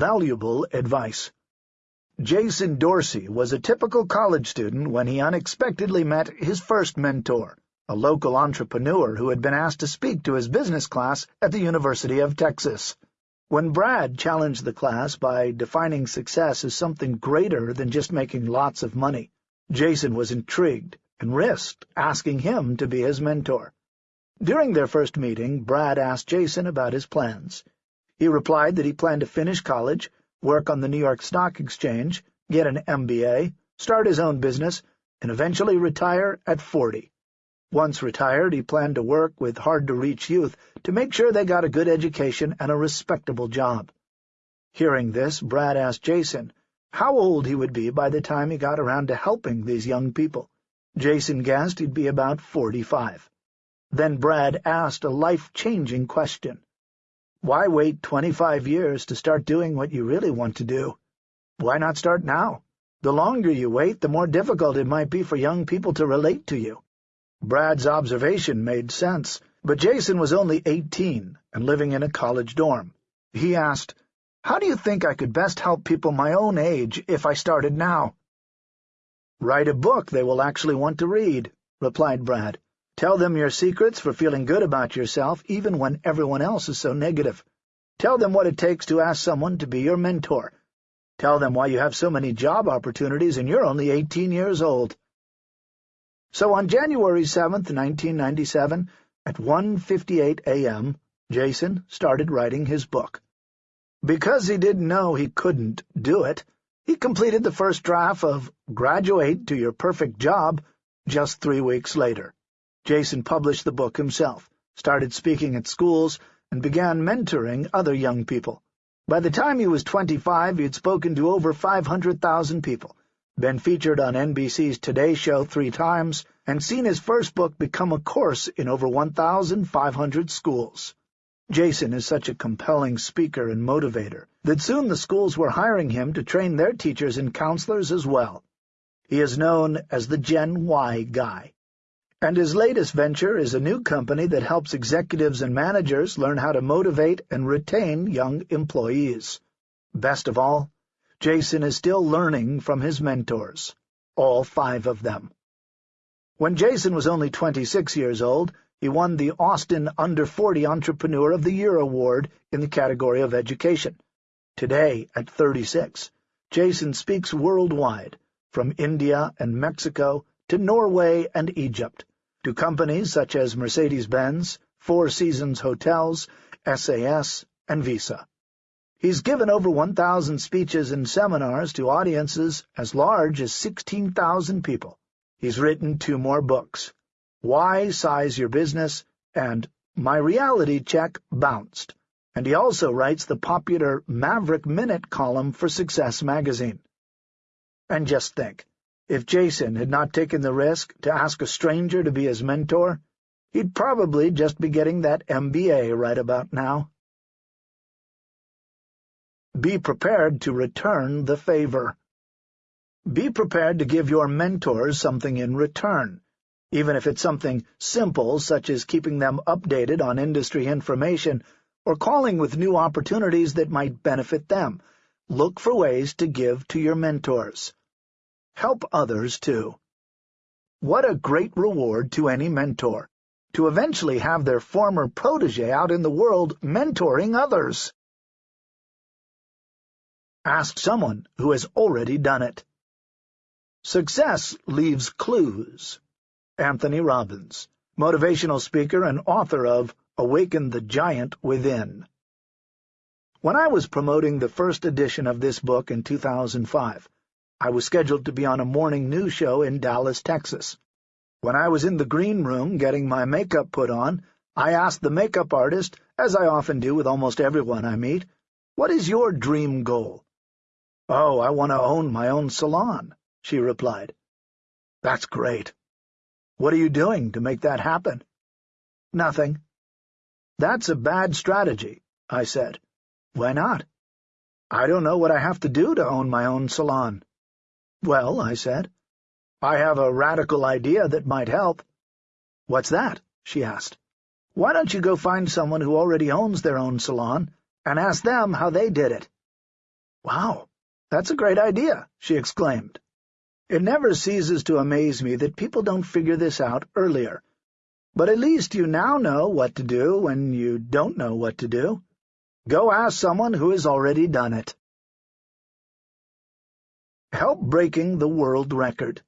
valuable advice. Jason Dorsey was a typical college student when he unexpectedly met his first mentor, a local entrepreneur who had been asked to speak to his business class at the University of Texas. When Brad challenged the class by defining success as something greater than just making lots of money, Jason was intrigued and risked asking him to be his mentor. During their first meeting, Brad asked Jason about his plans. He replied that he planned to finish college, work on the New York Stock Exchange, get an MBA, start his own business, and eventually retire at 40. Once retired, he planned to work with hard-to-reach youth to make sure they got a good education and a respectable job. Hearing this, Brad asked Jason how old he would be by the time he got around to helping these young people. Jason guessed he'd be about 45. Then Brad asked a life-changing question. Why wait 25 years to start doing what you really want to do? Why not start now? The longer you wait, the more difficult it might be for young people to relate to you. Brad's observation made sense, but Jason was only 18 and living in a college dorm. He asked, How do you think I could best help people my own age if I started now? Write a book they will actually want to read, replied Brad. Tell them your secrets for feeling good about yourself even when everyone else is so negative. Tell them what it takes to ask someone to be your mentor. Tell them why you have so many job opportunities and you're only 18 years old. So on January 7, 1997, at 1.58 a.m., Jason started writing his book. Because he didn't know he couldn't do it, he completed the first draft of Graduate to Your Perfect Job just three weeks later. Jason published the book himself, started speaking at schools, and began mentoring other young people. By the time he was 25, he had spoken to over 500,000 people, been featured on NBC's Today Show three times, and seen his first book become a course in over 1,500 schools. Jason is such a compelling speaker and motivator that soon the schools were hiring him to train their teachers and counselors as well. He is known as the Gen Y guy. And his latest venture is a new company that helps executives and managers learn how to motivate and retain young employees. Best of all, Jason is still learning from his mentors, all five of them. When Jason was only 26 years old, he won the Austin Under 40 Entrepreneur of the Year award in the category of education. Today, at 36, Jason speaks worldwide, from India and Mexico to Norway and Egypt, to companies such as Mercedes-Benz, Four Seasons Hotels, SAS, and Visa. He's given over 1,000 speeches and seminars to audiences as large as 16,000 people. He's written two more books, Y-Size Your Business and My Reality Check Bounced, and he also writes the popular Maverick Minute column for Success magazine. And just think, if Jason had not taken the risk to ask a stranger to be his mentor, he'd probably just be getting that MBA right about now. Be prepared to return the favor. Be prepared to give your mentors something in return, even if it's something simple such as keeping them updated on industry information or calling with new opportunities that might benefit them. Look for ways to give to your mentors. Help others, too. What a great reward to any mentor, to eventually have their former protege out in the world mentoring others. Ask someone who has already done it. Success leaves clues. Anthony Robbins, motivational speaker and author of Awaken the Giant Within. When I was promoting the first edition of this book in 2005, I was scheduled to be on a morning news show in Dallas, Texas. When I was in the green room getting my makeup put on, I asked the makeup artist, as I often do with almost everyone I meet, what is your dream goal? Oh, I want to own my own salon, she replied. That's great. What are you doing to make that happen? Nothing. That's a bad strategy, I said. Why not? I don't know what I have to do to own my own salon. Well, I said, I have a radical idea that might help. What's that? she asked. Why don't you go find someone who already owns their own salon and ask them how they did it? Wow, that's a great idea, she exclaimed. It never ceases to amaze me that people don't figure this out earlier. But at least you now know what to do when you don't know what to do. Go ask someone who has already done it. Help breaking the world record.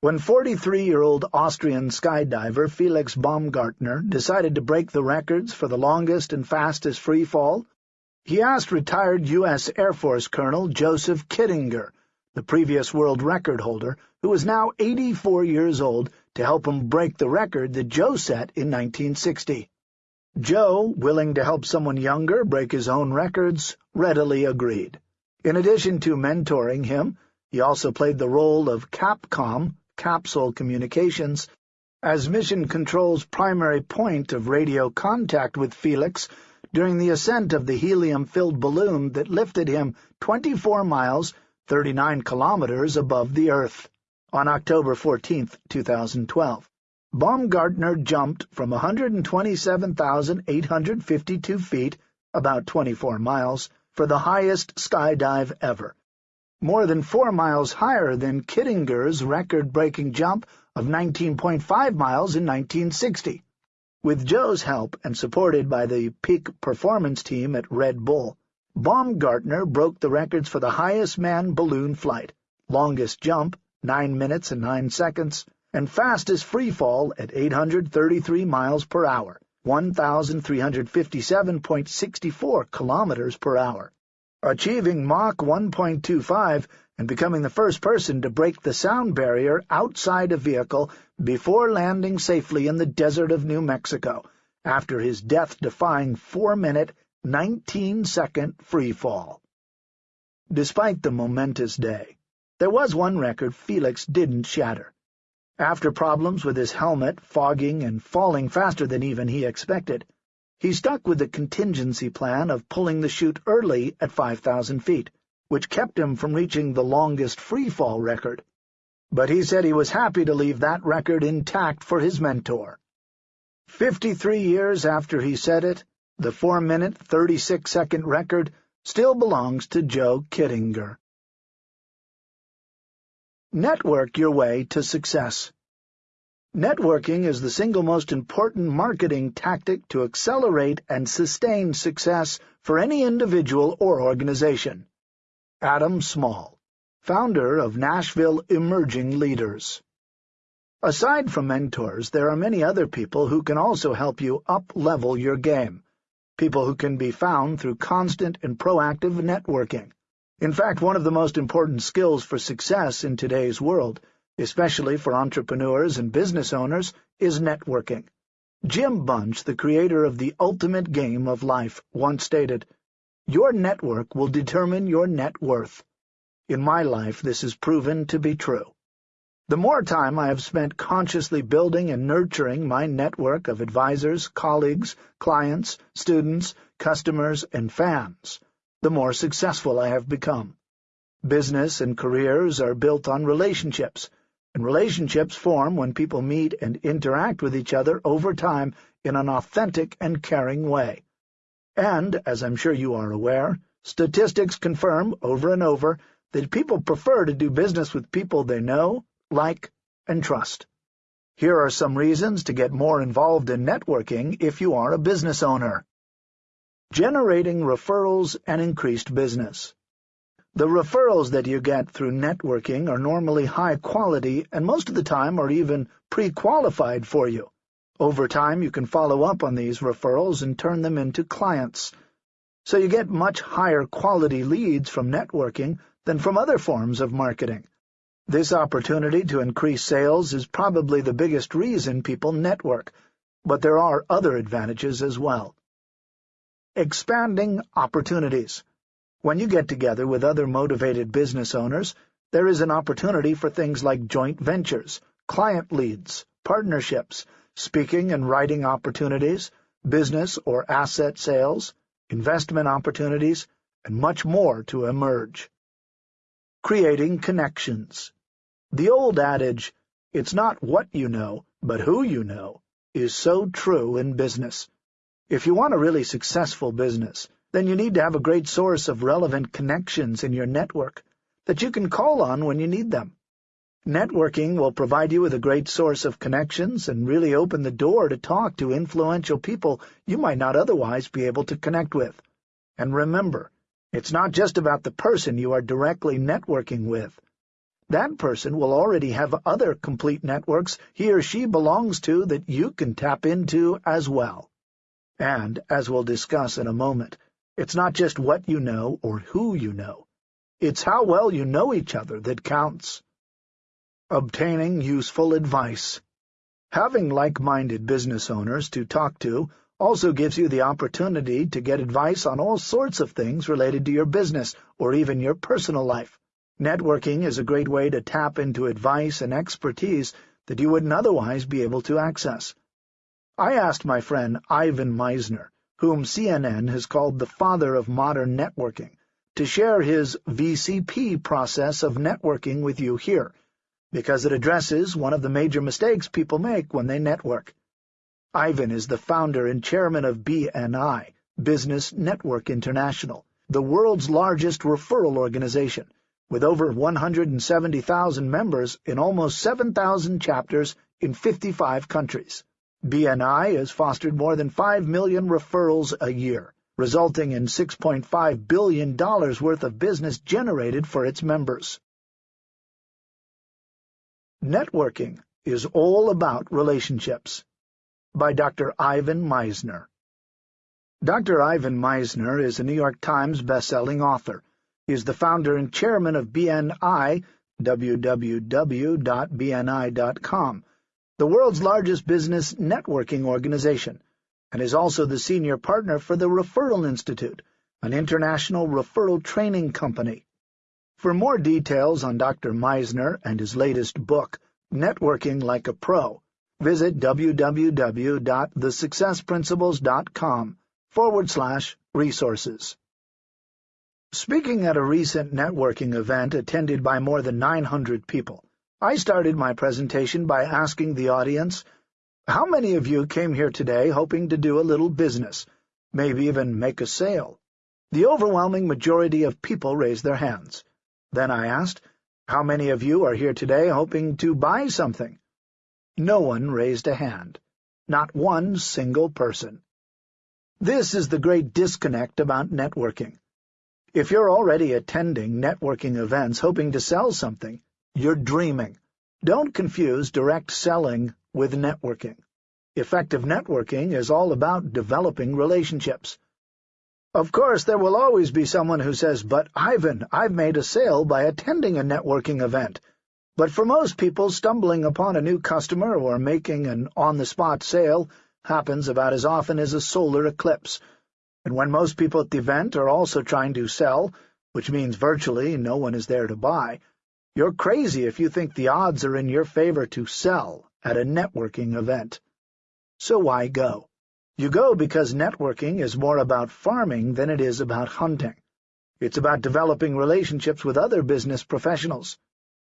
When 43-year-old Austrian skydiver Felix Baumgartner decided to break the records for the longest and fastest free fall, he asked retired U.S. Air Force Colonel Joseph Kittinger, the previous world record holder, who was now 84 years old, to help him break the record that Joe set in 1960. Joe, willing to help someone younger break his own records, readily agreed. In addition to mentoring him, he also played the role of CAPCOM, Capsule Communications, as Mission Control's primary point of radio contact with Felix during the ascent of the helium-filled balloon that lifted him 24 miles, 39 kilometers above the Earth. On October 14, 2012, Baumgartner jumped from 127,852 feet, about 24 miles, for the highest skydive ever, more than four miles higher than Kittinger's record-breaking jump of 19.5 miles in 1960. With Joe's help and supported by the peak performance team at Red Bull, Baumgartner broke the records for the highest manned balloon flight, longest jump, 9 minutes and 9 seconds, and fastest free fall at 833 miles per hour, 1,357.64 kilometers per hour, achieving Mach 1.25 and becoming the first person to break the sound barrier outside a vehicle before landing safely in the desert of New Mexico after his death-defying 4-minute, 19-second free fall. Despite the momentous day, there was one record Felix didn't shatter. After problems with his helmet, fogging, and falling faster than even he expected, he stuck with the contingency plan of pulling the chute early at 5,000 feet, which kept him from reaching the longest free-fall record. But he said he was happy to leave that record intact for his mentor. Fifty-three years after he set it, the 4-minute, 36-second record still belongs to Joe Kittinger. Network your way to success. Networking is the single most important marketing tactic to accelerate and sustain success for any individual or organization. Adam Small, founder of Nashville Emerging Leaders. Aside from mentors, there are many other people who can also help you up-level your game, people who can be found through constant and proactive networking. In fact, one of the most important skills for success in today's world, especially for entrepreneurs and business owners, is networking. Jim Bunch, the creator of The Ultimate Game of Life, once stated, Your network will determine your net worth. In my life, this has proven to be true. The more time I have spent consciously building and nurturing my network of advisors, colleagues, clients, students, customers, and fans, the more successful I have become. Business and careers are built on relationships, and relationships form when people meet and interact with each other over time in an authentic and caring way. And, as I'm sure you are aware, statistics confirm over and over that people prefer to do business with people they know, like, and trust. Here are some reasons to get more involved in networking if you are a business owner generating referrals and increased business. The referrals that you get through networking are normally high quality and most of the time are even pre-qualified for you. Over time, you can follow up on these referrals and turn them into clients. So you get much higher quality leads from networking than from other forms of marketing. This opportunity to increase sales is probably the biggest reason people network, but there are other advantages as well. Expanding opportunities. When you get together with other motivated business owners, there is an opportunity for things like joint ventures, client leads, partnerships, speaking and writing opportunities, business or asset sales, investment opportunities, and much more to emerge. Creating connections. The old adage, it's not what you know, but who you know, is so true in business. If you want a really successful business, then you need to have a great source of relevant connections in your network that you can call on when you need them. Networking will provide you with a great source of connections and really open the door to talk to influential people you might not otherwise be able to connect with. And remember, it's not just about the person you are directly networking with. That person will already have other complete networks he or she belongs to that you can tap into as well. And, as we'll discuss in a moment, it's not just what you know or who you know. It's how well you know each other that counts. Obtaining useful advice. Having like-minded business owners to talk to also gives you the opportunity to get advice on all sorts of things related to your business or even your personal life. Networking is a great way to tap into advice and expertise that you wouldn't otherwise be able to access. I asked my friend Ivan Misner, whom CNN has called the father of modern networking, to share his VCP process of networking with you here, because it addresses one of the major mistakes people make when they network. Ivan is the founder and chairman of BNI, Business Network International, the world's largest referral organization, with over 170,000 members in almost 7,000 chapters in 55 countries. BNI has fostered more than 5 million referrals a year, resulting in $6.5 billion worth of business generated for its members. Networking is all about relationships. By Dr. Ivan Misner. Dr. Ivan Misner is a New York Times best-selling author. He is the founder and chairman of BNI, www.bni.com, the world's largest business networking organization, and is also the senior partner for the Referral Institute, an international referral training company. For more details on Dr. Misner and his latest book, Networking Like a Pro, visit www.thesuccessprinciples.com forward slash resources. Speaking at a recent networking event attended by more than 900 people, I started my presentation by asking the audience, how many of you came here today hoping to do a little business, maybe even make a sale? The overwhelming majority of people raised their hands. Then I asked, how many of you are here today hoping to buy something? No one raised a hand. Not one single person. This is the great disconnect about networking. If you're already attending networking events hoping to sell something, you're dreaming. Don't confuse direct selling with networking. Effective networking is all about developing relationships. Of course, there will always be someone who says, but Ivan, I've made a sale by attending a networking event. But for most people, stumbling upon a new customer or making an on-the-spot sale happens about as often as a solar eclipse. And when most people at the event are also trying to sell, which means virtually no one is there to buy, you're crazy if you think the odds are in your favor to sell at a networking event. So why go? You go because networking is more about farming than it is about hunting. It's about developing relationships with other business professionals.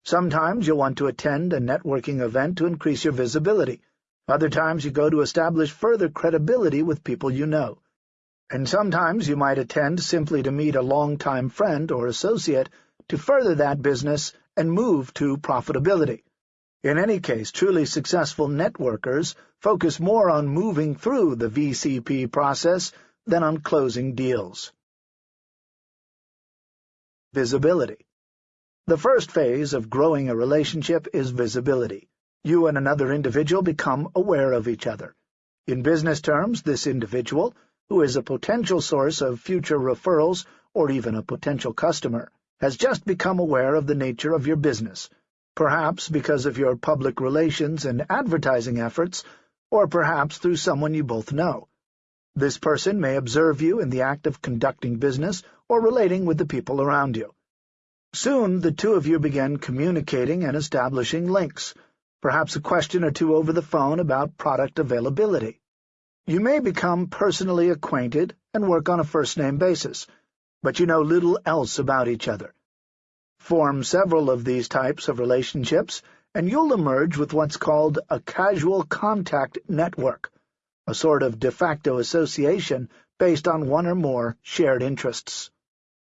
Sometimes you'll want to attend a networking event to increase your visibility. Other times you go to establish further credibility with people you know. And sometimes you might attend simply to meet a long-time friend or associate to further that business and move to profitability. In any case, truly successful networkers focus more on moving through the VCP process than on closing deals. Visibility The first phase of growing a relationship is visibility. You and another individual become aware of each other. In business terms, this individual, who is a potential source of future referrals or even a potential customer, has just become aware of the nature of your business, perhaps because of your public relations and advertising efforts, or perhaps through someone you both know. This person may observe you in the act of conducting business or relating with the people around you. Soon the two of you begin communicating and establishing links, perhaps a question or two over the phone about product availability. You may become personally acquainted and work on a first-name basis, but you know little else about each other. Form several of these types of relationships, and you'll emerge with what's called a casual contact network, a sort of de facto association based on one or more shared interests.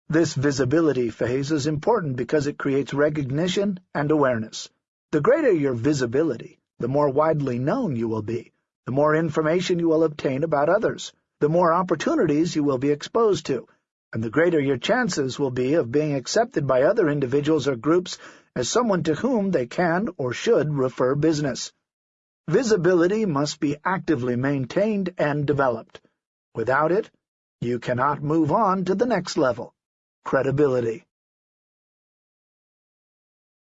This visibility phase is important because it creates recognition and awareness. The greater your visibility, the more widely known you will be, the more information you will obtain about others, the more opportunities you will be exposed to, and the greater your chances will be of being accepted by other individuals or groups as someone to whom they can or should refer business. Visibility must be actively maintained and developed. Without it, you cannot move on to the next level, credibility.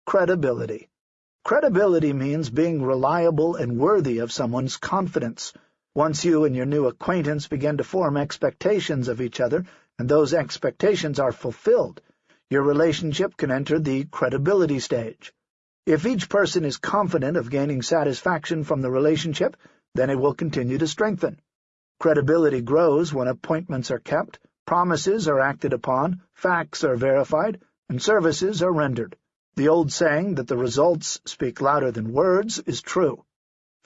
Credibility. Credibility means being reliable and worthy of someone's confidence. Once you and your new acquaintance begin to form expectations of each other, and those expectations are fulfilled, your relationship can enter the credibility stage. If each person is confident of gaining satisfaction from the relationship, then it will continue to strengthen. Credibility grows when appointments are kept, promises are acted upon, facts are verified, and services are rendered. The old saying that the results speak louder than words is true.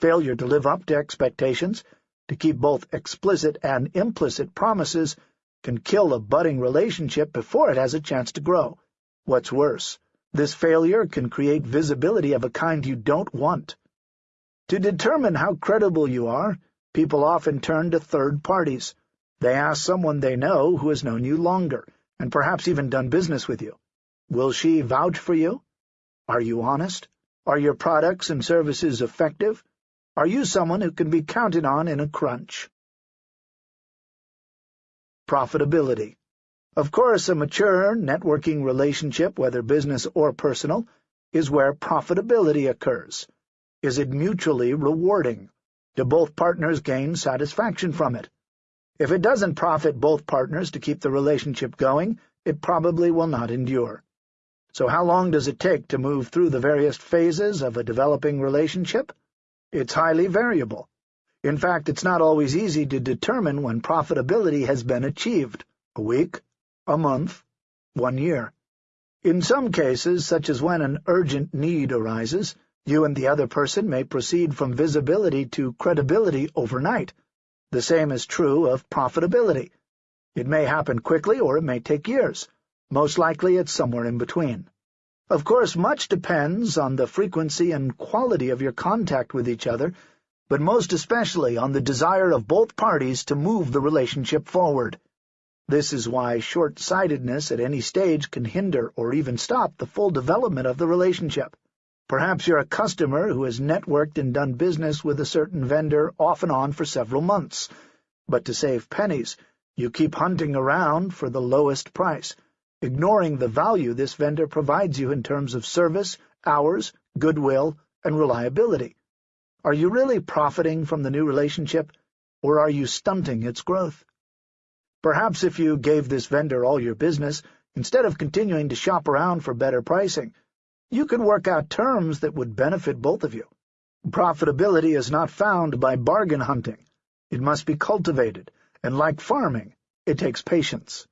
Failure to live up to expectations, to keep both explicit and implicit promises, can kill a budding relationship before it has a chance to grow. What's worse, this failure can create visibility of a kind you don't want. To determine how credible you are, people often turn to third parties. They ask someone they know who has known you longer, and perhaps even done business with you. Will she vouch for you? Are you honest? Are your products and services effective? Are you someone who can be counted on in a crunch? Profitability. Of course, a mature networking relationship, whether business or personal, is where profitability occurs. Is it mutually rewarding? Do both partners gain satisfaction from it? If it doesn't profit both partners to keep the relationship going, it probably will not endure. So how long does it take to move through the various phases of a developing relationship? It's highly variable. In fact, it's not always easy to determine when profitability has been achieved — a week, a month, one year. In some cases, such as when an urgent need arises, you and the other person may proceed from visibility to credibility overnight. The same is true of profitability. It may happen quickly or it may take years. Most likely it's somewhere in between. Of course, much depends on the frequency and quality of your contact with each other but most especially on the desire of both parties to move the relationship forward. This is why short-sightedness at any stage can hinder or even stop the full development of the relationship. Perhaps you're a customer who has networked and done business with a certain vendor off and on for several months, but to save pennies, you keep hunting around for the lowest price, ignoring the value this vendor provides you in terms of service, hours, goodwill, and reliability. Are you really profiting from the new relationship, or are you stunting its growth? Perhaps if you gave this vendor all your business, instead of continuing to shop around for better pricing, you could work out terms that would benefit both of you. Profitability is not found by bargain hunting. It must be cultivated, and like farming, it takes patience.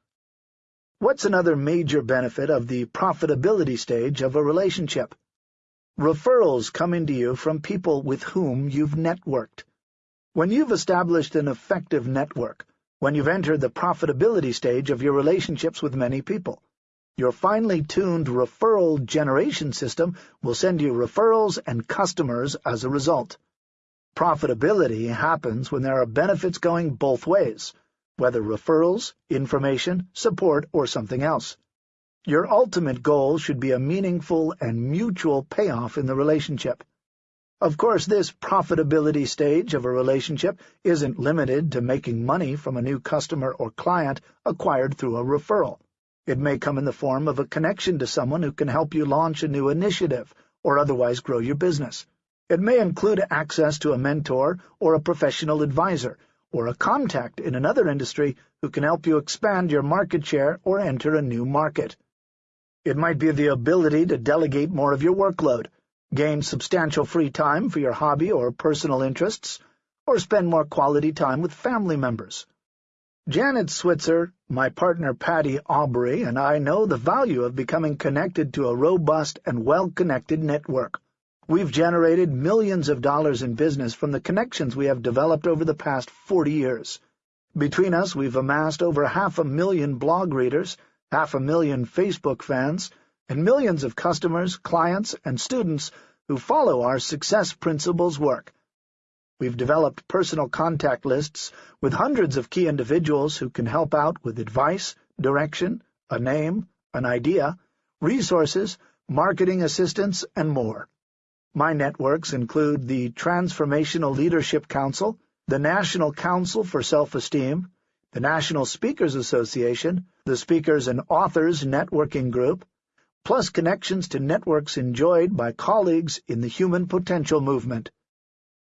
What's another major benefit of the profitability stage of a relationship? Referrals come into you from people with whom you've networked. When you've established an effective network, when you've entered the profitability stage of your relationships with many people, your finely tuned referral generation system will send you referrals and customers as a result. Profitability happens when there are benefits going both ways, whether referrals, information, support, or something else. Your ultimate goal should be a meaningful and mutual payoff in the relationship. Of course, this profitability stage of a relationship isn't limited to making money from a new customer or client acquired through a referral. It may come in the form of a connection to someone who can help you launch a new initiative or otherwise grow your business. It may include access to a mentor or a professional advisor, or a contact in another industry who can help you expand your market share or enter a new market. It might be the ability to delegate more of your workload, gain substantial free time for your hobby or personal interests, or spend more quality time with family members. Janet Switzer, my partner Patty Aubrey, and I know the value of becoming connected to a robust and well-connected network. We've generated millions of dollars in business from the connections we have developed over the past 40 years. Between us, we've amassed over half a million blog readers, half a million Facebook fans, and millions of customers, clients, and students who follow our Success Principles work. We've developed personal contact lists with hundreds of key individuals who can help out with advice, direction, a name, an idea, resources, marketing assistance, and more. My networks include the Transformational Leadership Council, the National Council for Self-Esteem, the National Speakers Association, the Speakers and Authors Networking Group, plus connections to networks enjoyed by colleagues in the Human Potential Movement.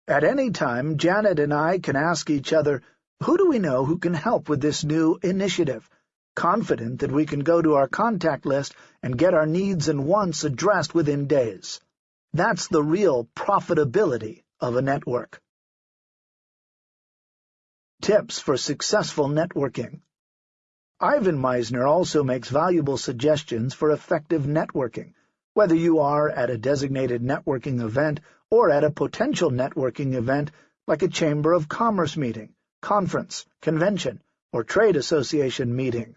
At any time, Janet and I can ask each other, who do we know who can help with this new initiative, confident that we can go to our contact list and get our needs and wants addressed within days. That's the real profitability of a network. Tips for Successful Networking Ivan Misner also makes valuable suggestions for effective networking, whether you are at a designated networking event or at a potential networking event like a Chamber of Commerce meeting, conference, convention, or trade association meeting.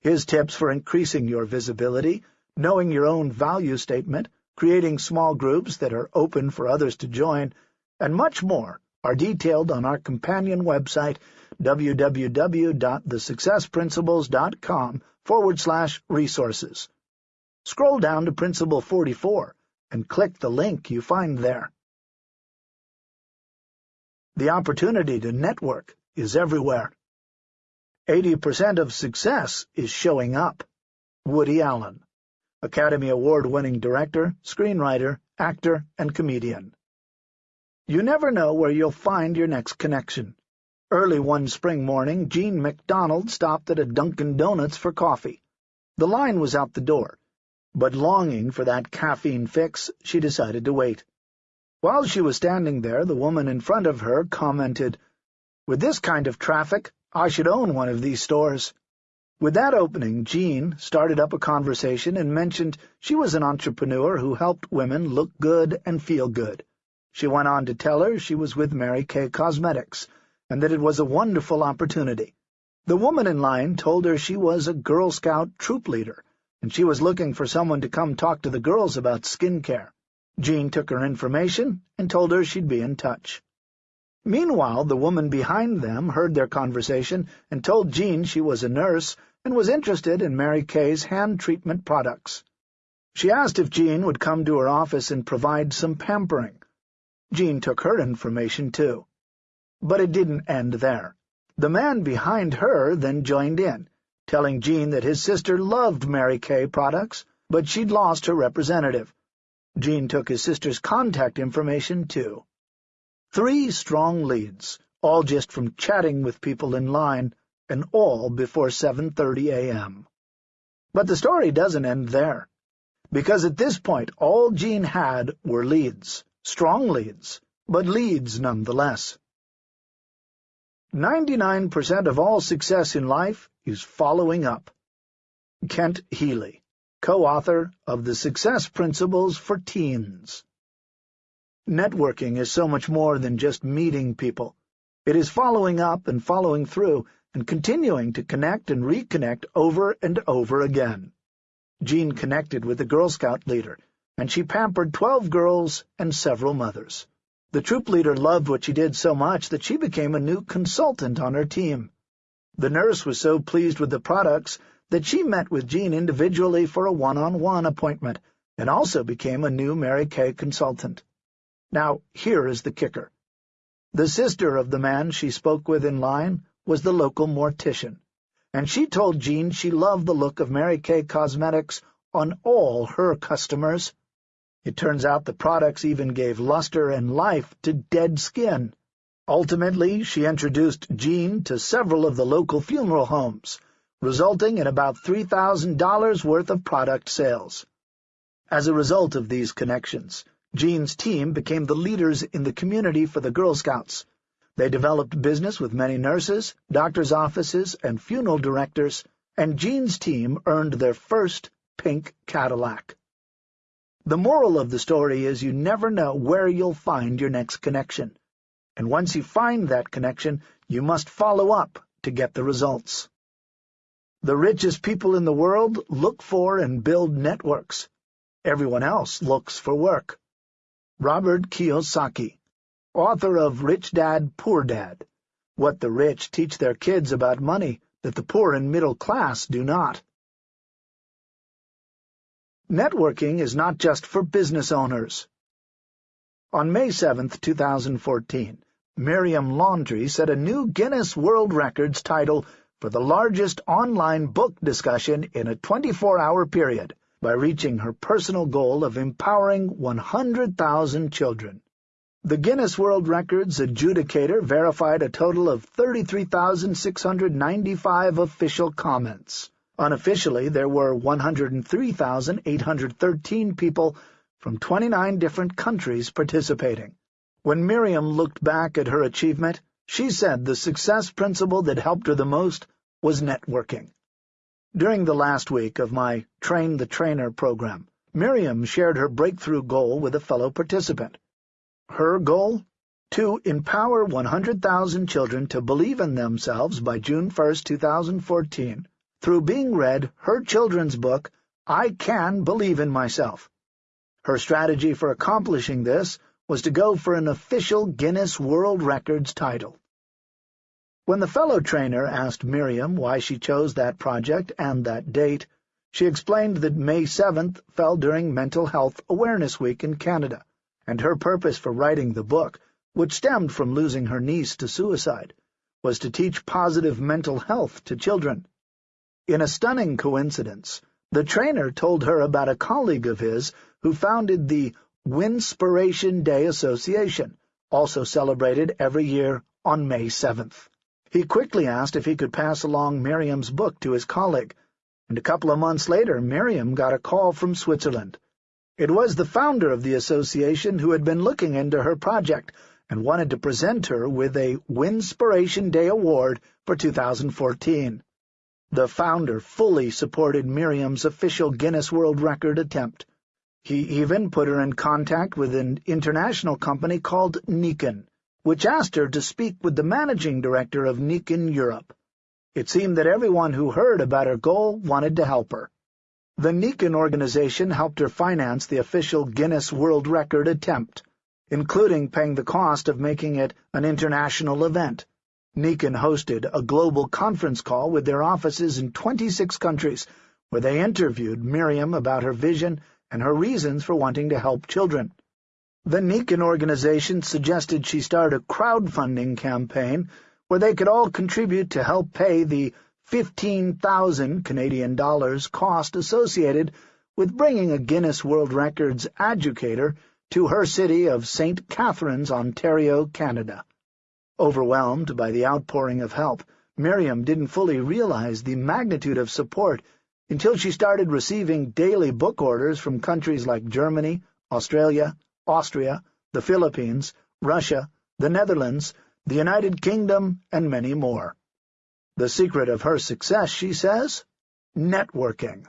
His tips for increasing your visibility, knowing your own value statement, creating small groups that are open for others to join, and much more are detailed on our companion website, www.thesuccessprinciples.com forward slash resources. Scroll down to Principle 44 and click the link you find there. The opportunity to network is everywhere. 80% of success is showing up. Woody Allen, Academy Award-winning director, screenwriter, actor, and comedian. You never know where you'll find your next connection. Early one spring morning, Jean MacDonald stopped at a Dunkin' Donuts for coffee. The line was out the door, but longing for that caffeine fix, she decided to wait. While she was standing there, the woman in front of her commented, With this kind of traffic, I should own one of these stores. With that opening, Jean started up a conversation and mentioned she was an entrepreneur who helped women look good and feel good. She went on to tell her she was with Mary Kay Cosmetics, and that it was a wonderful opportunity. The woman in line told her she was a Girl Scout troop leader, and she was looking for someone to come talk to the girls about skin care. Jean took her information and told her she'd be in touch. Meanwhile, the woman behind them heard their conversation and told Jean she was a nurse and was interested in Mary Kay's hand treatment products. She asked if Jean would come to her office and provide some pampering. Jean took her information, too. But it didn't end there. The man behind her then joined in, telling Jean that his sister loved Mary Kay products, but she'd lost her representative. Jean took his sister's contact information, too. Three strong leads, all just from chatting with people in line, and all before 7.30 a.m. But the story doesn't end there, because at this point all Jean had were leads. Strong leads, but leads nonetheless. 99% of all success in life is following up. Kent Healy, co-author of The Success Principles for Teens. Networking is so much more than just meeting people. It is following up and following through and continuing to connect and reconnect over and over again. Jean connected with the Girl Scout leader and she pampered twelve girls and several mothers. The troop leader loved what she did so much that she became a new consultant on her team. The nurse was so pleased with the products that she met with Jean individually for a one-on-one -on -one appointment and also became a new Mary Kay consultant. Now, here is the kicker. The sister of the man she spoke with in line was the local mortician, and she told Jean she loved the look of Mary Kay Cosmetics on all her customers. It turns out the products even gave luster and life to dead skin. Ultimately, she introduced Jean to several of the local funeral homes, resulting in about $3,000 worth of product sales. As a result of these connections, Jean's team became the leaders in the community for the Girl Scouts. They developed business with many nurses, doctors' offices, and funeral directors, and Jean's team earned their first pink Cadillac. The moral of the story is you never know where you'll find your next connection. And once you find that connection, you must follow up to get the results. The richest people in the world look for and build networks. Everyone else looks for work. Robert Kiyosaki, author of Rich Dad, Poor Dad, What the Rich Teach Their Kids About Money That the Poor and Middle Class Do Not. Networking is not just for business owners. On May 7, 2014, Miriam Laundry set a new Guinness World Records title for the largest online book discussion in a 24-hour period by reaching her personal goal of empowering 100,000 children. The Guinness World Records adjudicator verified a total of 33,695 official comments. Unofficially, there were 103,813 people from 29 different countries participating. When Miriam looked back at her achievement, she said the success principle that helped her the most was networking. During the last week of my Train the Trainer program, Miriam shared her breakthrough goal with a fellow participant. Her goal? To empower 100,000 children to believe in themselves by June 1, 2014, through being read her children's book, I Can Believe in Myself. Her strategy for accomplishing this was to go for an official Guinness World Records title. When the fellow trainer asked Miriam why she chose that project and that date, she explained that May 7th fell during Mental Health Awareness Week in Canada, and her purpose for writing the book, which stemmed from losing her niece to suicide, was to teach positive mental health to children. In a stunning coincidence, the trainer told her about a colleague of his who founded the Winspiration Day Association, also celebrated every year on May 7th. He quickly asked if he could pass along Miriam's book to his colleague, and a couple of months later Miriam got a call from Switzerland. It was the founder of the association who had been looking into her project and wanted to present her with a Winspiration Day Award for 2014. The founder fully supported Miriam's official Guinness World Record attempt. He even put her in contact with an international company called Nikken, which asked her to speak with the managing director of Nikken Europe. It seemed that everyone who heard about her goal wanted to help her. The Nikken organization helped her finance the official Guinness World Record attempt, including paying the cost of making it an international event. Nikken hosted a global conference call with their offices in 26 countries, where they interviewed Miriam about her vision and her reasons for wanting to help children. The Nikken organization suggested she start a crowdfunding campaign where they could all contribute to help pay the 15,000 Canadian dollars cost associated with bringing a Guinness World Records educator to her city of St. Catharines, Ontario, Canada. Overwhelmed by the outpouring of help, Miriam didn't fully realize the magnitude of support until she started receiving daily book orders from countries like Germany, Australia, Austria, the Philippines, Russia, the Netherlands, the United Kingdom, and many more. The secret of her success, she says? Networking.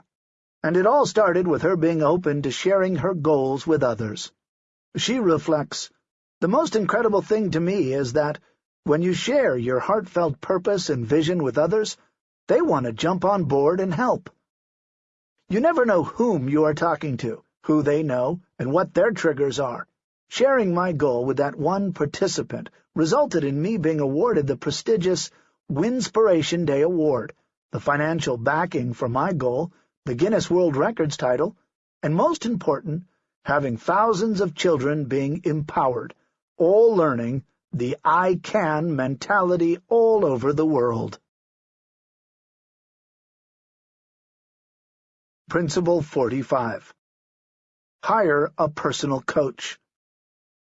And it all started with her being open to sharing her goals with others. She reflects, The most incredible thing to me is that, when you share your heartfelt purpose and vision with others, they want to jump on board and help. You never know whom you are talking to, who they know, and what their triggers are. Sharing my goal with that one participant resulted in me being awarded the prestigious Winspiration Day Award, the financial backing for my goal, the Guinness World Records title, and most important, having thousands of children being empowered, all learning the I Can mentality all over the world. Principle 45 Hire a personal coach.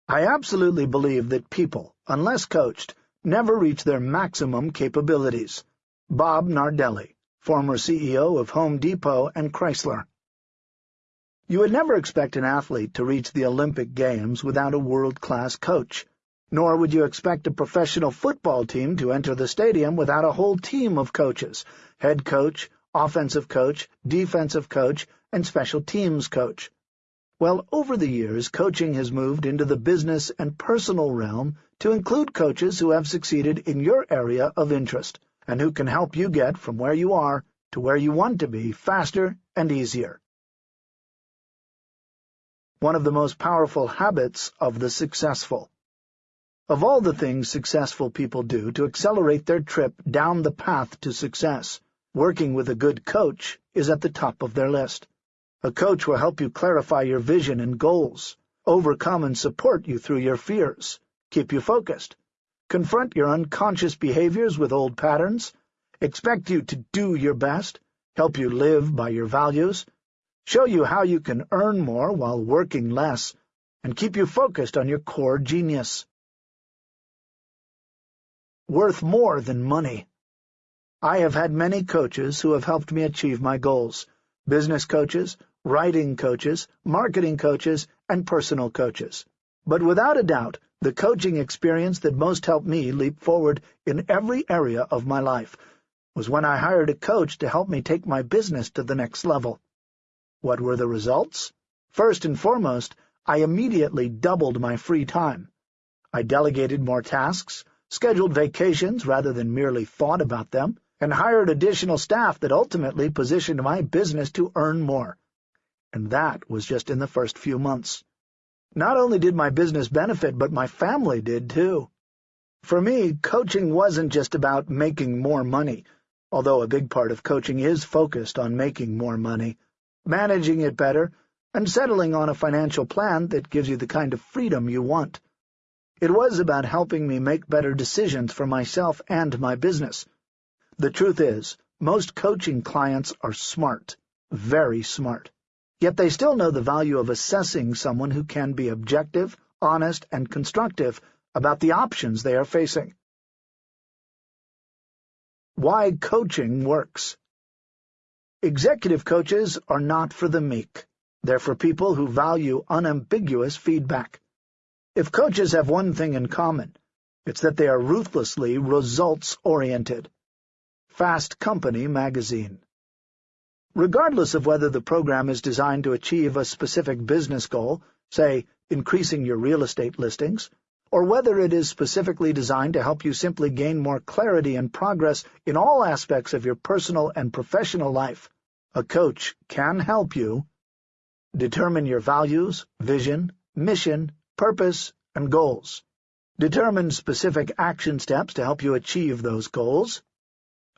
I absolutely believe that people, unless coached, never reach their maximum capabilities. Bob Nardelli, former CEO of Home Depot and Chrysler. You would never expect an athlete to reach the Olympic Games without a world-class coach, nor would you expect a professional football team to enter the stadium without a whole team of coaches, head coach, offensive coach, defensive coach, and special teams coach. Well, over the years, coaching has moved into the business and personal realm to include coaches who have succeeded in your area of interest, and who can help you get from where you are to where you want to be faster and easier. One of the most powerful habits of the successful. Of all the things successful people do to accelerate their trip down the path to success, working with a good coach is at the top of their list. A coach will help you clarify your vision and goals, overcome and support you through your fears, keep you focused, confront your unconscious behaviors with old patterns, expect you to do your best, help you live by your values, show you how you can earn more while working less, and keep you focused on your core genius. Worth more than money. I have had many coaches who have helped me achieve my goals, business coaches, writing coaches, marketing coaches, and personal coaches. But without a doubt, the coaching experience that most helped me leap forward in every area of my life was when I hired a coach to help me take my business to the next level. What were the results? First and foremost, I immediately doubled my free time. I delegated more tasks, scheduled vacations rather than merely thought about them, and hired additional staff that ultimately positioned my business to earn more. And that was just in the first few months. Not only did my business benefit, but my family did too. For me, coaching wasn't just about making more money, although a big part of coaching is focused on making more money, managing it better, and settling on a financial plan that gives you the kind of freedom you want. It was about helping me make better decisions for myself and my business. The truth is, most coaching clients are smart, very smart. Yet they still know the value of assessing someone who can be objective, honest, and constructive about the options they are facing. Why Coaching Works Executive coaches are not for the meek. They're for people who value unambiguous feedback. If coaches have one thing in common, it's that they are ruthlessly results-oriented. Fast Company Magazine Regardless of whether the program is designed to achieve a specific business goal, say, increasing your real estate listings, or whether it is specifically designed to help you simply gain more clarity and progress in all aspects of your personal and professional life, a coach can help you determine your values, vision, mission, purpose, and goals, determine specific action steps to help you achieve those goals,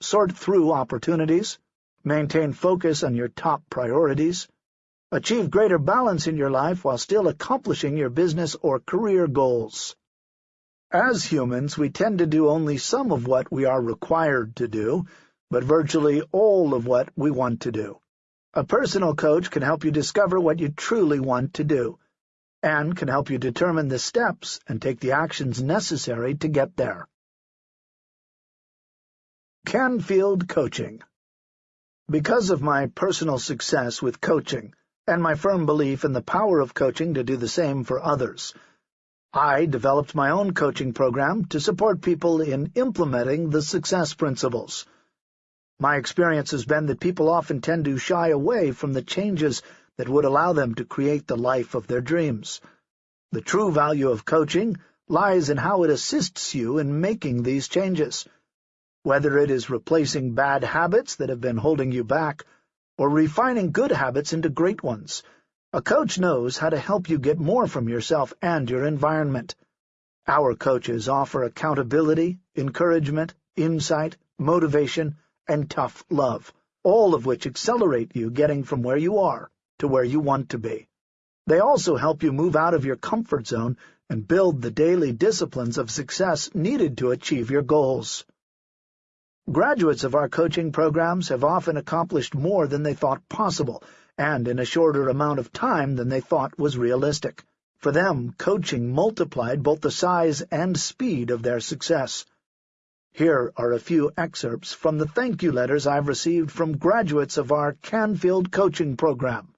sort through opportunities, maintain focus on your top priorities, achieve greater balance in your life while still accomplishing your business or career goals. As humans, we tend to do only some of what we are required to do, but virtually all of what we want to do. A personal coach can help you discover what you truly want to do, and can help you determine the steps and take the actions necessary to get there. Canfield Coaching because of my personal success with coaching, and my firm belief in the power of coaching to do the same for others, I developed my own coaching program to support people in implementing the success principles. My experience has been that people often tend to shy away from the changes that would allow them to create the life of their dreams. The true value of coaching lies in how it assists you in making these changes whether it is replacing bad habits that have been holding you back, or refining good habits into great ones. A coach knows how to help you get more from yourself and your environment. Our coaches offer accountability, encouragement, insight, motivation, and tough love, all of which accelerate you getting from where you are to where you want to be. They also help you move out of your comfort zone and build the daily disciplines of success needed to achieve your goals. Graduates of our coaching programs have often accomplished more than they thought possible, and in a shorter amount of time than they thought was realistic. For them, coaching multiplied both the size and speed of their success. Here are a few excerpts from the thank you letters I've received from graduates of our Canfield coaching program.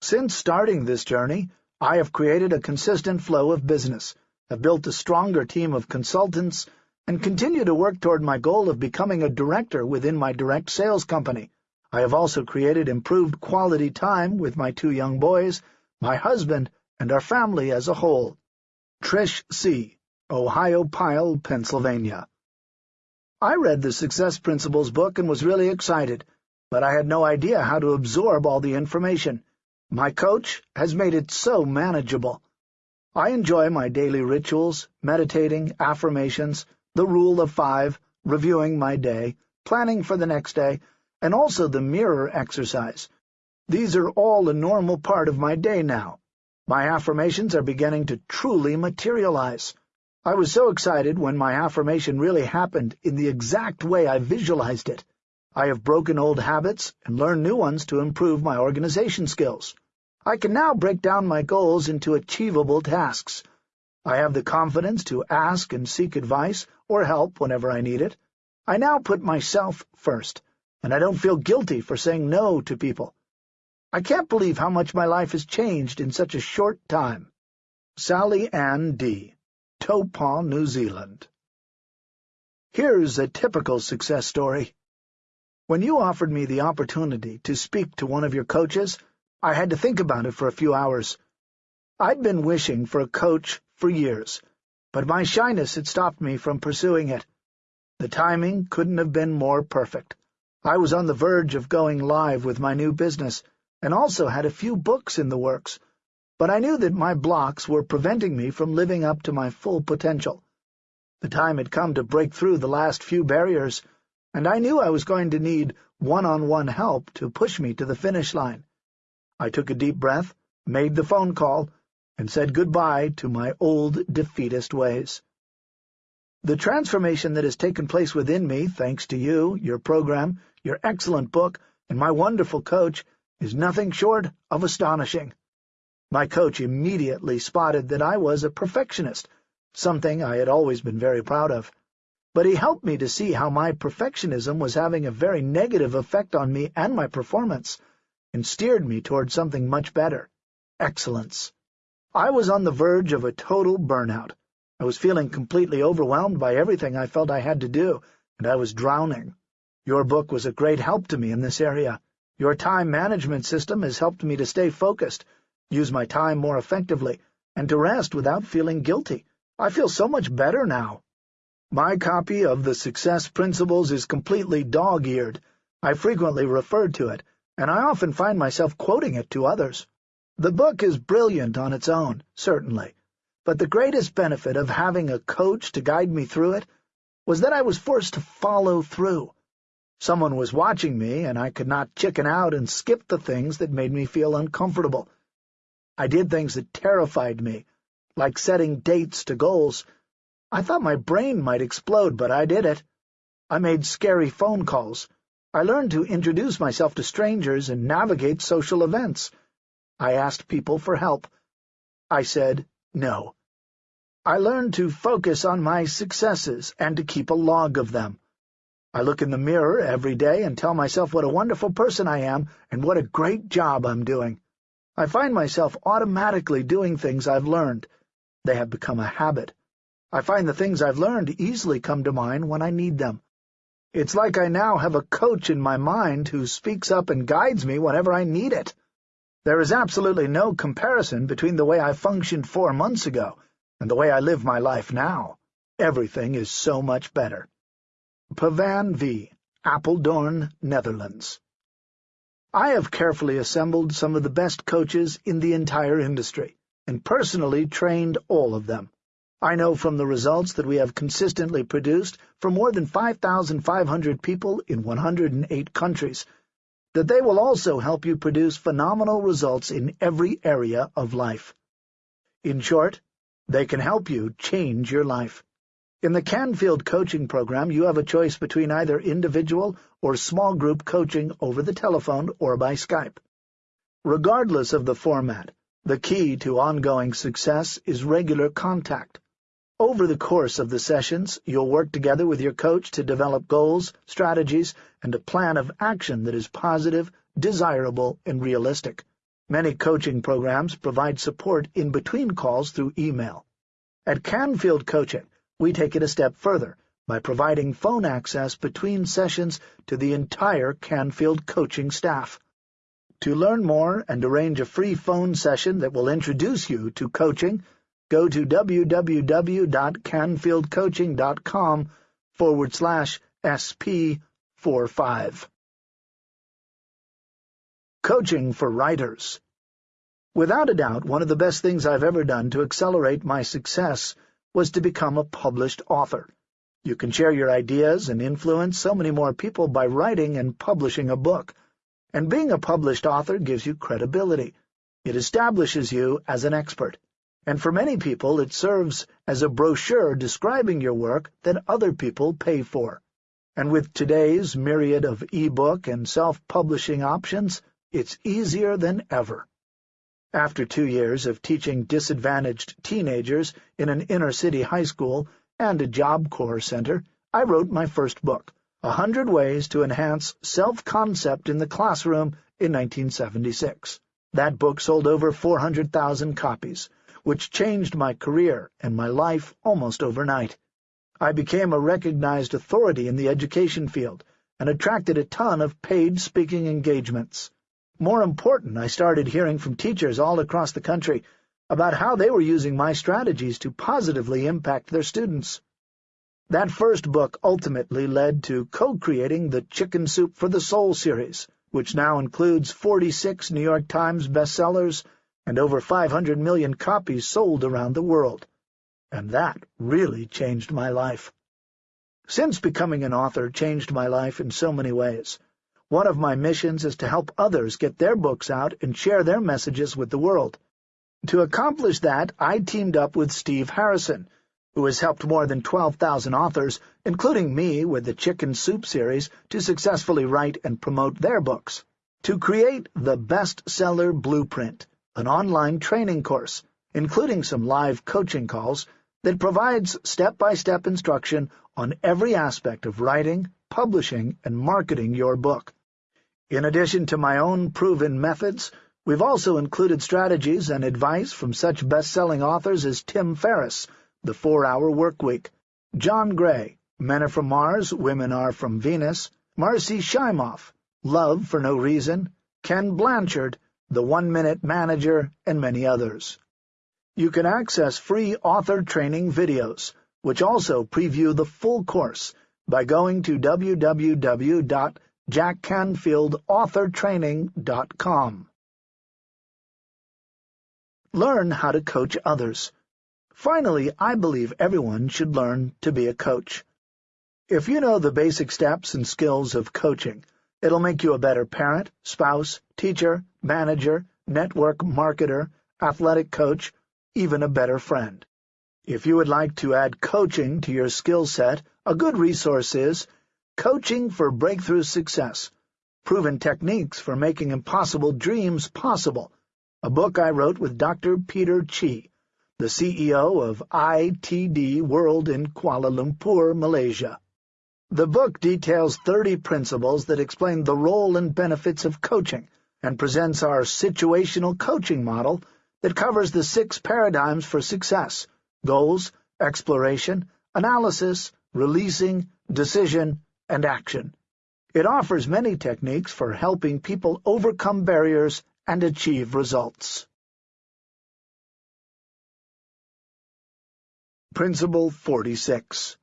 Since starting this journey, I have created a consistent flow of business, have built a stronger team of consultants, and continue to work toward my goal of becoming a director within my direct sales company. I have also created improved quality time with my two young boys, my husband, and our family as a whole. Trish C., Ohio Ohiopyle, Pennsylvania I read the Success Principles book and was really excited, but I had no idea how to absorb all the information. My coach has made it so manageable. I enjoy my daily rituals, meditating, affirmations, the rule of five, reviewing my day, planning for the next day, and also the mirror exercise. These are all a normal part of my day now. My affirmations are beginning to truly materialize. I was so excited when my affirmation really happened in the exact way I visualized it. I have broken old habits and learned new ones to improve my organization skills. I can now break down my goals into achievable tasks. I have the confidence to ask and seek advice or help whenever I need it. I now put myself first, and I don't feel guilty for saying no to people. I can't believe how much my life has changed in such a short time. Sally Ann D., Taupo, New Zealand Here's a typical success story. When you offered me the opportunity to speak to one of your coaches, I had to think about it for a few hours. I'd been wishing for a coach for years, but my shyness had stopped me from pursuing it. The timing couldn't have been more perfect. I was on the verge of going live with my new business, and also had a few books in the works, but I knew that my blocks were preventing me from living up to my full potential. The time had come to break through the last few barriers, and I knew I was going to need one-on-one -on -one help to push me to the finish line. I took a deep breath, made the phone call, and said goodbye to my old defeatist ways. The transformation that has taken place within me, thanks to you, your program, your excellent book, and my wonderful coach, is nothing short of astonishing. My coach immediately spotted that I was a perfectionist, something I had always been very proud of. But he helped me to see how my perfectionism was having a very negative effect on me and my performance, and steered me toward something much better, excellence. I was on the verge of a total burnout. I was feeling completely overwhelmed by everything I felt I had to do, and I was drowning. Your book was a great help to me in this area. Your time management system has helped me to stay focused, use my time more effectively, and to rest without feeling guilty. I feel so much better now. My copy of the Success Principles is completely dog-eared. I frequently refer to it, and I often find myself quoting it to others. The book is brilliant on its own, certainly, but the greatest benefit of having a coach to guide me through it was that I was forced to follow through. Someone was watching me, and I could not chicken out and skip the things that made me feel uncomfortable. I did things that terrified me, like setting dates to goals. I thought my brain might explode, but I did it. I made scary phone calls. I learned to introduce myself to strangers and navigate social events. I asked people for help. I said no. I learned to focus on my successes and to keep a log of them. I look in the mirror every day and tell myself what a wonderful person I am and what a great job I'm doing. I find myself automatically doing things I've learned. They have become a habit. I find the things I've learned easily come to mind when I need them. It's like I now have a coach in my mind who speaks up and guides me whenever I need it. There is absolutely no comparison between the way I functioned four months ago and the way I live my life now. Everything is so much better. Pavan V., Apeldoorn, Netherlands I have carefully assembled some of the best coaches in the entire industry, and personally trained all of them. I know from the results that we have consistently produced for more than 5,500 people in 108 countries that they will also help you produce phenomenal results in every area of life. In short, they can help you change your life. In the Canfield coaching program, you have a choice between either individual or small group coaching over the telephone or by Skype. Regardless of the format, the key to ongoing success is regular contact. Over the course of the sessions, you'll work together with your coach to develop goals, strategies, and a plan of action that is positive, desirable, and realistic. Many coaching programs provide support in between calls through email. At Canfield Coaching, we take it a step further by providing phone access between sessions to the entire Canfield coaching staff. To learn more and arrange a free phone session that will introduce you to coaching, go to www.canfieldcoaching.com forward slash SP 45. Coaching for Writers Without a doubt, one of the best things I've ever done to accelerate my success was to become a published author. You can share your ideas and influence so many more people by writing and publishing a book. And being a published author gives you credibility. It establishes you as an expert. And for many people, it serves as a brochure describing your work that other people pay for. And with today's myriad of e-book and self-publishing options, it's easier than ever. After two years of teaching disadvantaged teenagers in an inner-city high school and a Job Corps center, I wrote my first book, A Hundred Ways to Enhance Self-Concept in the Classroom in 1976. That book sold over 400,000 copies, which changed my career and my life almost overnight. I became a recognized authority in the education field and attracted a ton of paid speaking engagements. More important, I started hearing from teachers all across the country about how they were using my strategies to positively impact their students. That first book ultimately led to co-creating the Chicken Soup for the Soul series, which now includes 46 New York Times bestsellers and over 500 million copies sold around the world and that really changed my life. Since becoming an author changed my life in so many ways, one of my missions is to help others get their books out and share their messages with the world. To accomplish that, I teamed up with Steve Harrison, who has helped more than 12,000 authors, including me with the Chicken Soup series, to successfully write and promote their books, to create the Bestseller Blueprint, an online training course, including some live coaching calls that provides step-by-step -step instruction on every aspect of writing, publishing, and marketing your book. In addition to my own proven methods, we've also included strategies and advice from such best-selling authors as Tim Ferriss, The Four-Hour Workweek, John Gray, Men Are From Mars, Women Are From Venus, Marcy Shimoff, Love for No Reason, Ken Blanchard, The One-Minute Manager, and many others. You can access free author training videos, which also preview the full course, by going to www.jackcanfieldauthortraining.com. Learn how to coach others. Finally, I believe everyone should learn to be a coach. If you know the basic steps and skills of coaching, it'll make you a better parent, spouse, teacher, manager, network marketer, athletic coach, even a better friend. If you would like to add coaching to your skill set, a good resource is Coaching for Breakthrough Success, Proven Techniques for Making Impossible Dreams Possible, a book I wrote with Dr. Peter Chee, the CEO of ITD World in Kuala Lumpur, Malaysia. The book details 30 principles that explain the role and benefits of coaching and presents our situational coaching model that covers the six paradigms for success, goals, exploration, analysis, releasing, decision, and action. It offers many techniques for helping people overcome barriers and achieve results. Principle 46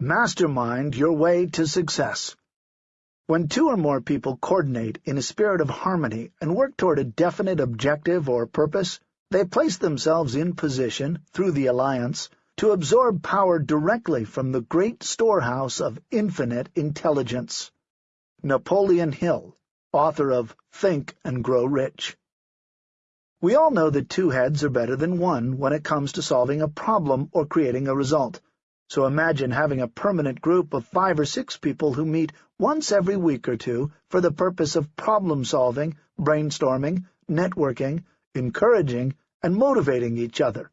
Mastermind your way to success. When two or more people coordinate in a spirit of harmony and work toward a definite objective or purpose, they place themselves in position, through the alliance, to absorb power directly from the great storehouse of infinite intelligence. Napoleon Hill, author of Think and Grow Rich. We all know that two heads are better than one when it comes to solving a problem or creating a result. So imagine having a permanent group of five or six people who meet once every week or two for the purpose of problem-solving, brainstorming, networking, encouraging, and motivating each other.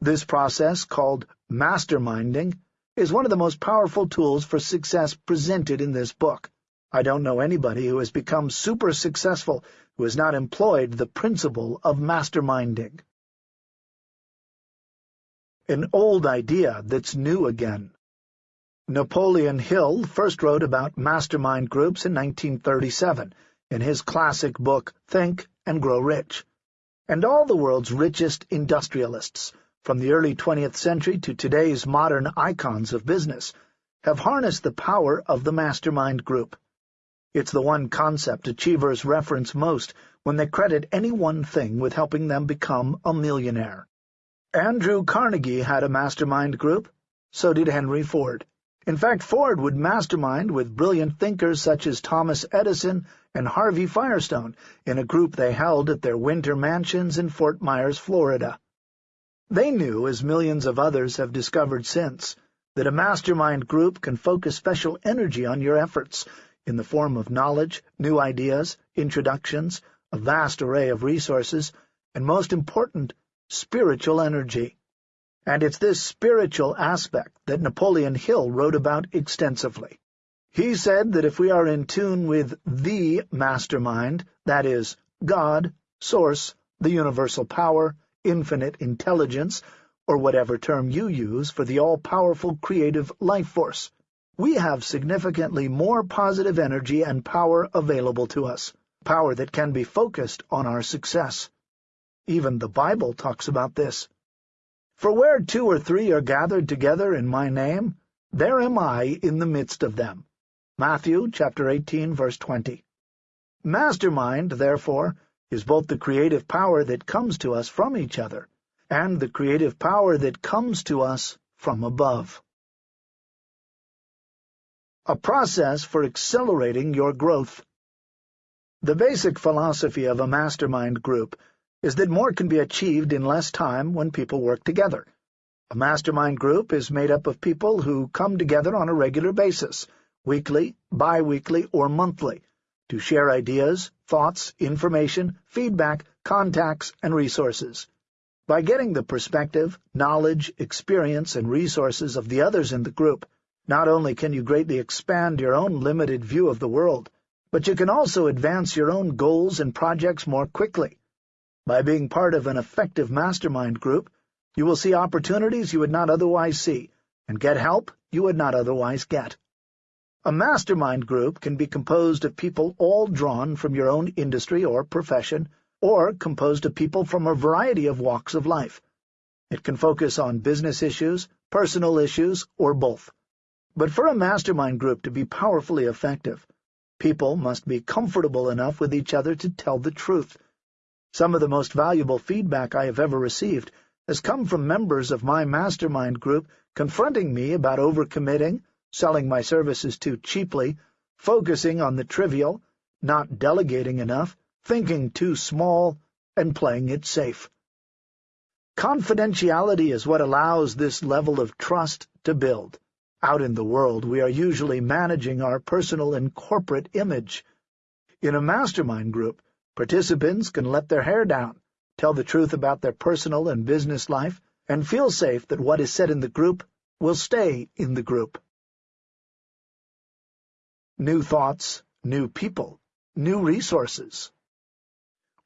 This process, called masterminding, is one of the most powerful tools for success presented in this book. I don't know anybody who has become super successful who has not employed the principle of masterminding an old idea that's new again. Napoleon Hill first wrote about mastermind groups in 1937 in his classic book Think and Grow Rich. And all the world's richest industrialists, from the early 20th century to today's modern icons of business, have harnessed the power of the mastermind group. It's the one concept achievers reference most when they credit any one thing with helping them become a millionaire. Andrew Carnegie had a mastermind group. So did Henry Ford. In fact, Ford would mastermind with brilliant thinkers such as Thomas Edison and Harvey Firestone in a group they held at their winter mansions in Fort Myers, Florida. They knew, as millions of others have discovered since, that a mastermind group can focus special energy on your efforts in the form of knowledge, new ideas, introductions, a vast array of resources, and most important, spiritual energy. And it's this spiritual aspect that Napoleon Hill wrote about extensively. He said that if we are in tune with the mastermind, that is, God, Source, the universal power, infinite intelligence, or whatever term you use for the all-powerful creative life force, we have significantly more positive energy and power available to us, power that can be focused on our success. Even the Bible talks about this. For where two or three are gathered together in my name, there am I in the midst of them. Matthew chapter 18, verse 20. Mastermind, therefore, is both the creative power that comes to us from each other and the creative power that comes to us from above a process for accelerating your growth. The basic philosophy of a mastermind group is that more can be achieved in less time when people work together. A mastermind group is made up of people who come together on a regular basis, weekly, bi-weekly, or monthly, to share ideas, thoughts, information, feedback, contacts, and resources. By getting the perspective, knowledge, experience, and resources of the others in the group, not only can you greatly expand your own limited view of the world, but you can also advance your own goals and projects more quickly. By being part of an effective mastermind group, you will see opportunities you would not otherwise see, and get help you would not otherwise get. A mastermind group can be composed of people all drawn from your own industry or profession, or composed of people from a variety of walks of life. It can focus on business issues, personal issues, or both. But for a mastermind group to be powerfully effective, people must be comfortable enough with each other to tell the truth. Some of the most valuable feedback I have ever received has come from members of my mastermind group confronting me about overcommitting, selling my services too cheaply, focusing on the trivial, not delegating enough, thinking too small, and playing it safe. Confidentiality is what allows this level of trust to build. Out in the world, we are usually managing our personal and corporate image. In a mastermind group, participants can let their hair down, tell the truth about their personal and business life, and feel safe that what is said in the group will stay in the group. New thoughts, new people, new resources.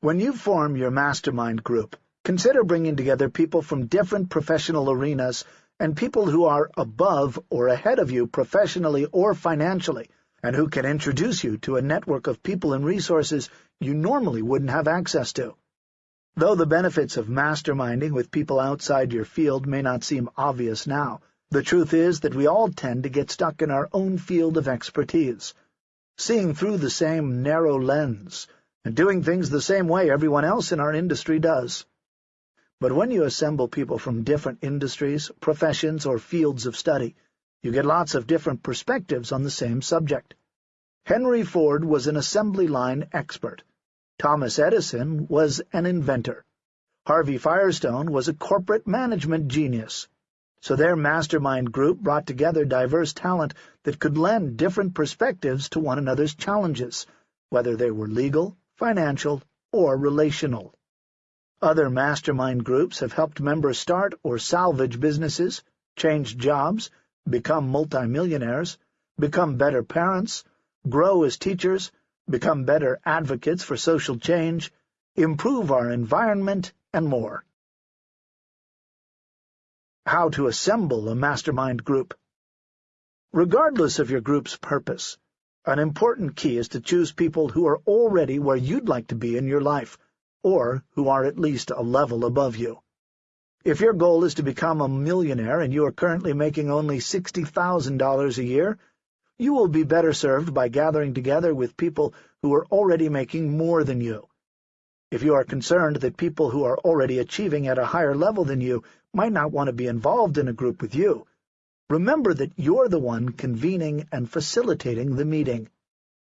When you form your mastermind group, consider bringing together people from different professional arenas and people who are above or ahead of you professionally or financially, and who can introduce you to a network of people and resources you normally wouldn't have access to. Though the benefits of masterminding with people outside your field may not seem obvious now, the truth is that we all tend to get stuck in our own field of expertise, seeing through the same narrow lens, and doing things the same way everyone else in our industry does. But when you assemble people from different industries, professions, or fields of study, you get lots of different perspectives on the same subject. Henry Ford was an assembly line expert. Thomas Edison was an inventor. Harvey Firestone was a corporate management genius. So their mastermind group brought together diverse talent that could lend different perspectives to one another's challenges, whether they were legal, financial, or relational. Other mastermind groups have helped members start or salvage businesses, change jobs, become multimillionaires, become better parents, grow as teachers, become better advocates for social change, improve our environment, and more. How to assemble a mastermind group Regardless of your group's purpose, an important key is to choose people who are already where you'd like to be in your life, or who are at least a level above you. If your goal is to become a millionaire and you are currently making only $60,000 a year, you will be better served by gathering together with people who are already making more than you. If you are concerned that people who are already achieving at a higher level than you might not want to be involved in a group with you, remember that you're the one convening and facilitating the meeting.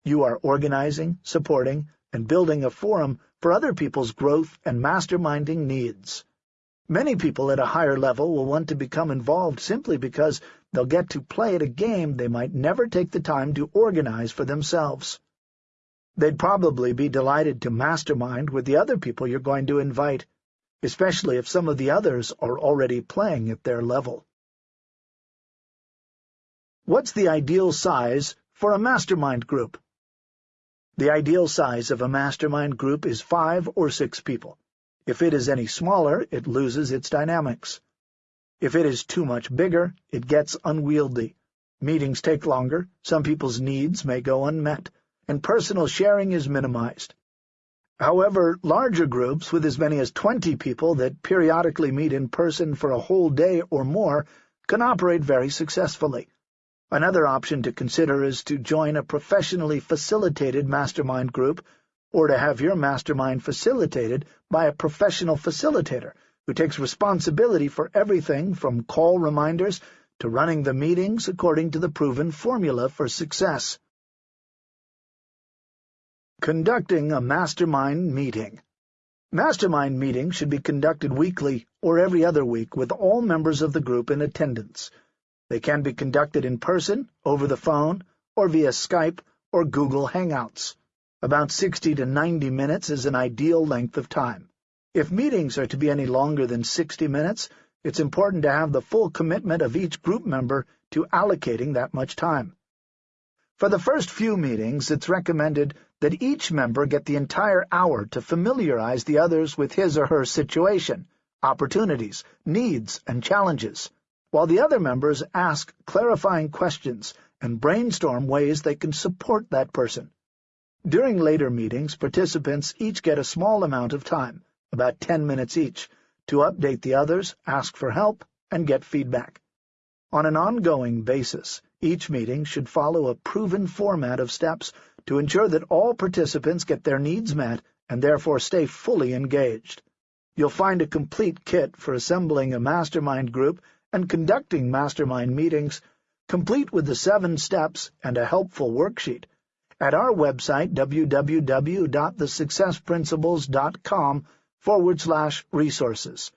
You are organizing, supporting, and building a forum for other people's growth and masterminding needs. Many people at a higher level will want to become involved simply because they'll get to play at a game they might never take the time to organize for themselves. They'd probably be delighted to mastermind with the other people you're going to invite, especially if some of the others are already playing at their level. What's the ideal size for a mastermind group? The ideal size of a mastermind group is five or six people. If it is any smaller, it loses its dynamics. If it is too much bigger, it gets unwieldy. Meetings take longer, some people's needs may go unmet, and personal sharing is minimized. However, larger groups with as many as 20 people that periodically meet in person for a whole day or more can operate very successfully. Another option to consider is to join a professionally facilitated mastermind group or to have your mastermind facilitated by a professional facilitator who takes responsibility for everything from call reminders to running the meetings according to the proven formula for success. Conducting a Mastermind Meeting Mastermind meetings should be conducted weekly or every other week with all members of the group in attendance. They can be conducted in person, over the phone, or via Skype or Google Hangouts. About 60 to 90 minutes is an ideal length of time. If meetings are to be any longer than 60 minutes, it's important to have the full commitment of each group member to allocating that much time. For the first few meetings, it's recommended that each member get the entire hour to familiarize the others with his or her situation, opportunities, needs, and challenges, while the other members ask clarifying questions and brainstorm ways they can support that person. During later meetings, participants each get a small amount of time, about 10 minutes each, to update the others, ask for help, and get feedback. On an ongoing basis, each meeting should follow a proven format of steps to ensure that all participants get their needs met and therefore stay fully engaged. You'll find a complete kit for assembling a mastermind group and conducting mastermind meetings, complete with the seven steps and a helpful worksheet, at our website www.thesuccessprinciples.com forward slash resources.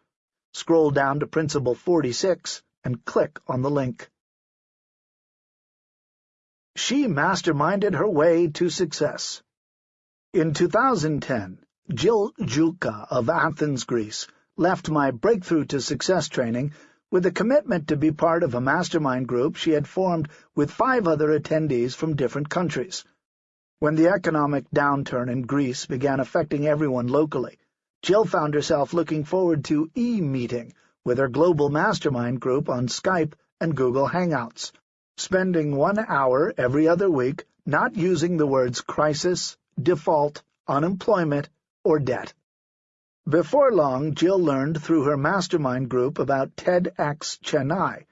Scroll down to Principle 46 and click on the link. She masterminded her way to success. In 2010, Jill Julka of Athens, Greece, left my Breakthrough to Success training with a commitment to be part of a mastermind group she had formed with five other attendees from different countries. When the economic downturn in Greece began affecting everyone locally, Jill found herself looking forward to e-meeting with her global mastermind group on Skype and Google Hangouts, spending one hour every other week not using the words crisis, default, unemployment, or debt. Before long, Jill learned through her mastermind group about TEDx Chennai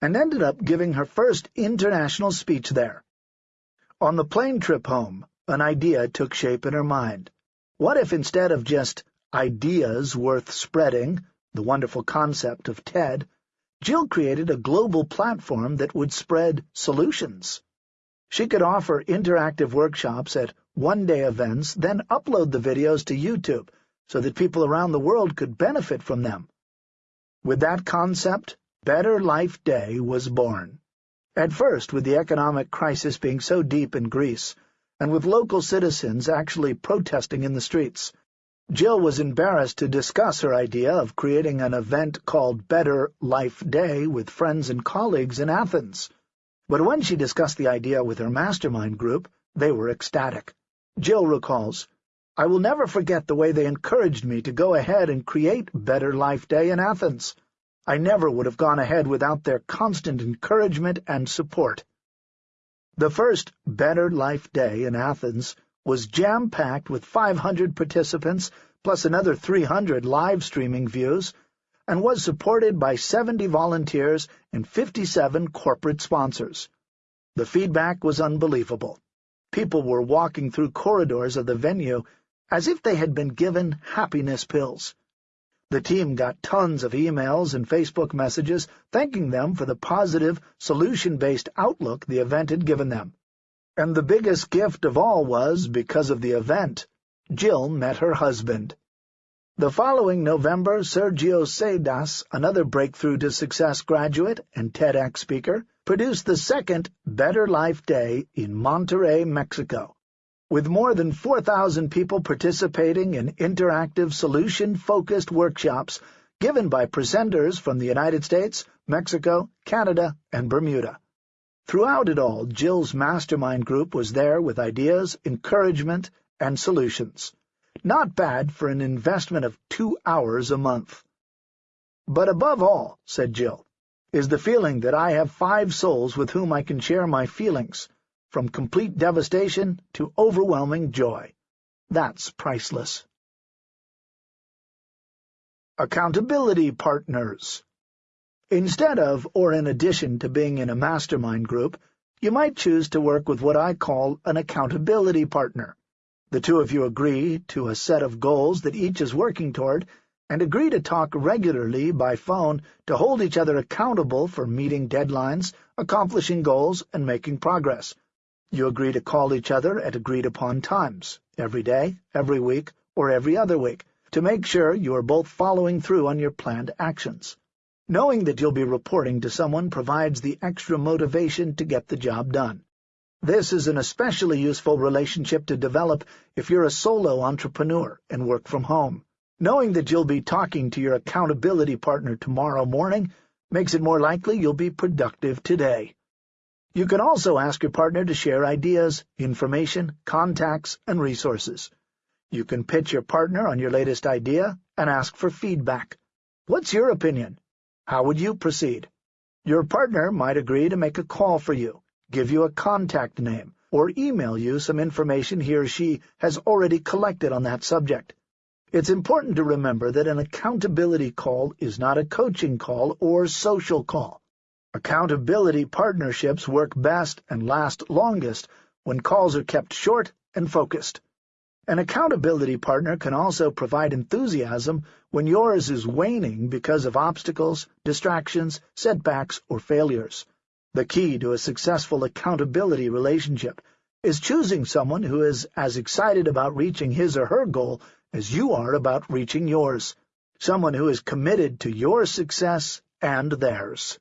and ended up giving her first international speech there. On the plane trip home, an idea took shape in her mind. What if instead of just ideas worth spreading, the wonderful concept of TED, Jill created a global platform that would spread solutions. She could offer interactive workshops at one-day events, then upload the videos to YouTube so that people around the world could benefit from them. With that concept, Better Life Day was born. At first, with the economic crisis being so deep in Greece, and with local citizens actually protesting in the streets, Jill was embarrassed to discuss her idea of creating an event called Better Life Day with friends and colleagues in Athens. But when she discussed the idea with her mastermind group, they were ecstatic. Jill recalls, I will never forget the way they encouraged me to go ahead and create Better Life Day in Athens. I never would have gone ahead without their constant encouragement and support. The first Better Life Day in Athens was jam-packed with 500 participants plus another 300 live streaming views, and was supported by 70 volunteers and 57 corporate sponsors. The feedback was unbelievable. People were walking through corridors of the venue as if they had been given happiness pills. The team got tons of emails and Facebook messages thanking them for the positive, solution-based outlook the event had given them. And the biggest gift of all was, because of the event, Jill met her husband. The following November, Sergio Cerdas, another Breakthrough to Success graduate and TEDx speaker, produced the second Better Life Day in Monterrey, Mexico. With more than 4,000 people participating in interactive, solution-focused workshops given by presenters from the United States, Mexico, Canada, and Bermuda. Throughout it all, Jill's mastermind group was there with ideas, encouragement, and solutions. Not bad for an investment of two hours a month. But above all, said Jill, is the feeling that I have five souls with whom I can share my feelings, from complete devastation to overwhelming joy. That's priceless. Accountability Partners Instead of, or in addition to being in a mastermind group, you might choose to work with what I call an accountability partner. The two of you agree to a set of goals that each is working toward, and agree to talk regularly by phone to hold each other accountable for meeting deadlines, accomplishing goals, and making progress. You agree to call each other at agreed-upon times, every day, every week, or every other week, to make sure you are both following through on your planned actions. Knowing that you'll be reporting to someone provides the extra motivation to get the job done. This is an especially useful relationship to develop if you're a solo entrepreneur and work from home. Knowing that you'll be talking to your accountability partner tomorrow morning makes it more likely you'll be productive today. You can also ask your partner to share ideas, information, contacts, and resources. You can pitch your partner on your latest idea and ask for feedback. What's your opinion? How would you proceed? Your partner might agree to make a call for you, give you a contact name, or email you some information he or she has already collected on that subject. It's important to remember that an accountability call is not a coaching call or social call. Accountability partnerships work best and last longest when calls are kept short and focused. An accountability partner can also provide enthusiasm when yours is waning because of obstacles, distractions, setbacks, or failures. The key to a successful accountability relationship is choosing someone who is as excited about reaching his or her goal as you are about reaching yours, someone who is committed to your success and theirs.